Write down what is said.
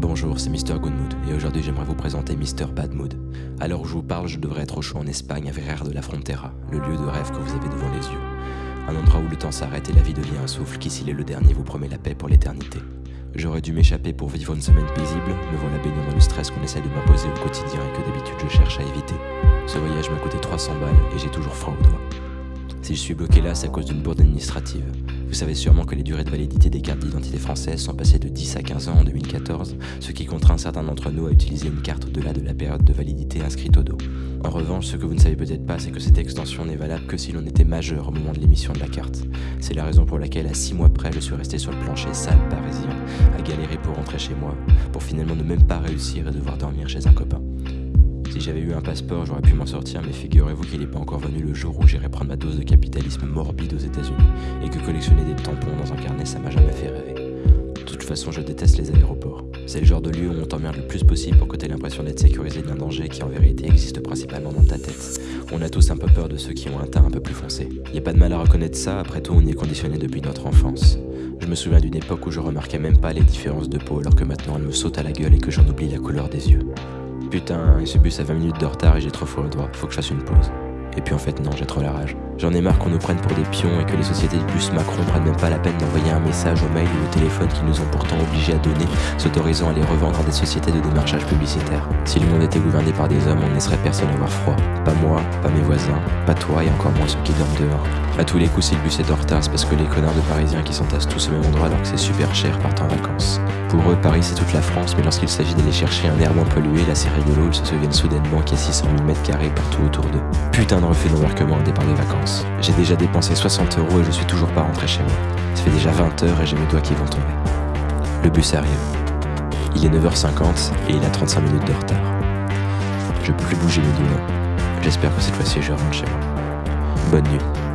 Bonjour, c'est Mr. Good et aujourd'hui j'aimerais vous présenter Mr. Bad Mood. À l'heure où je vous parle, je devrais être au chaud en Espagne à Ferrer de la Frontera, le lieu de rêve que vous avez devant les yeux. Un endroit où le temps s'arrête et la vie devient un souffle qui, s'il est le dernier, vous promet la paix pour l'éternité. J'aurais dû m'échapper pour vivre une semaine paisible, me voilà baignant dans le stress qu'on essaie de m'imposer au quotidien et que d'habitude je cherche à éviter. Ce voyage m'a coûté 300 balles et j'ai toujours froid aux doigts. Si je suis bloqué là, c'est à cause d'une bourde administrative. Vous savez sûrement que les durées de validité des cartes d'identité françaises sont passées de 10 à 15 ans en 2014, ce qui contraint certains d'entre nous à utiliser une carte au-delà de la période de validité inscrite au dos. En revanche, ce que vous ne savez peut-être pas, c'est que cette extension n'est valable que si l'on était majeur au moment de l'émission de la carte. C'est la raison pour laquelle, à 6 mois près, je suis resté sur le plancher sale parisien, à galérer pour rentrer chez moi, pour finalement ne même pas réussir et devoir dormir chez un copain. J'avais eu un passeport, j'aurais pu m'en sortir, mais figurez-vous qu'il n'est pas encore venu le jour où j'irai prendre ma dose de capitalisme morbide aux États-Unis, et que collectionner des tampons dans un carnet, ça m'a jamais fait rêver. De toute façon, je déteste les aéroports. C'est le genre de lieu où on t'emmerde le plus possible pour que t'aies l'impression d'être sécurisé d'un danger qui en vérité existe principalement dans ta tête. On a tous un peu peur de ceux qui ont un teint un peu plus foncé. Y a pas de mal à reconnaître ça, après tout on y est conditionné depuis notre enfance. Je me souviens d'une époque où je remarquais même pas les différences de peau alors que maintenant elle me saute à la gueule et que j'en oublie la couleur des yeux. Putain, ce bus a 20 minutes de retard et j'ai trop froid au doigt, faut que je fasse une pause. Et puis en fait non, j'ai trop la rage. J'en ai marre qu'on nous prenne pour des pions et que les sociétés de bus Macron prennent même pas la peine d'envoyer un message au mail ou au téléphone qu'ils nous ont pourtant obligés à donner, s'autorisant à les revendre à des sociétés de démarchage publicitaire. Si le monde était gouverné par des hommes, on ne laisserait personne avoir froid. Pas moi, pas mes voisins, pas toi et encore moins ceux qui dorment dehors. A tous les coups, si le bus est en retard, c'est parce que les connards de Parisiens qui s'entassent tous au même endroit alors que c'est super cher partent en vacances. Pour eux, Paris c'est toute la France, mais lorsqu'il s'agit d'aller chercher un air moins pollué, là c'est rigolo, ils se souviennent soudainement qu'il y a 600 000 mètres carrés partout autour d'eux. Putain de refus d'embarquement au départ des vacances. J'ai déjà dépensé 60 euros et je suis toujours pas rentré chez moi. Ça fait déjà 20 heures et j'ai mes doigts qui vont tomber. Le bus arrive. Il est 9h50 et il a 35 minutes de retard. Je peux plus bouger mes doigts. J'espère que cette fois-ci je rentre chez moi. Bonne nuit.